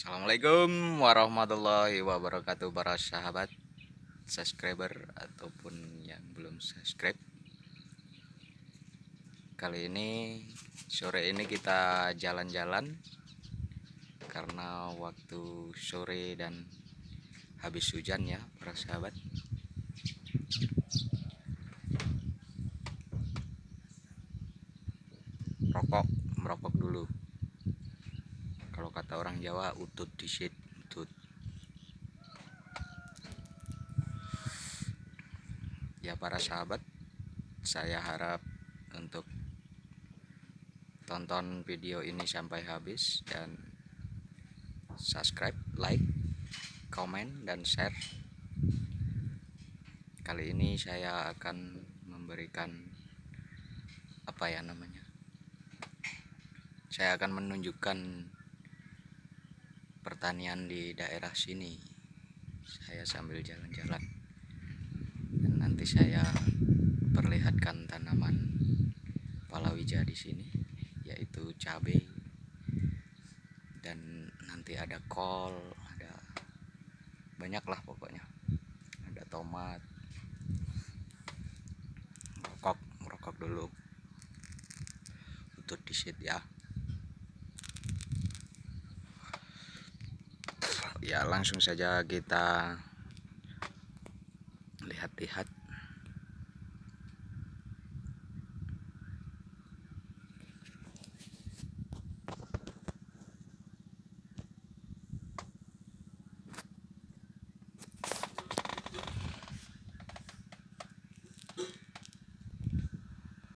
Assalamualaikum warahmatullahi wabarakatuh para sahabat subscriber ataupun yang belum subscribe. Kali ini sore ini kita jalan-jalan karena waktu sore dan habis hujan ya para sahabat. Rokok merokok dulu kalau kata orang Jawa utut disit utut. Ya para sahabat saya harap untuk tonton video ini sampai habis dan subscribe like komen dan share. Kali ini saya akan memberikan apa ya namanya saya akan menunjukkan pertanian di daerah sini. Saya sambil jalan-jalan. Dan nanti saya perlihatkan tanaman palawija di sini yaitu cabai. Dan nanti ada kol ada banyak lah pokoknya. Ada tomat rokok rokok dulu. Untuk disit ya ya langsung saja kita lihat-lihat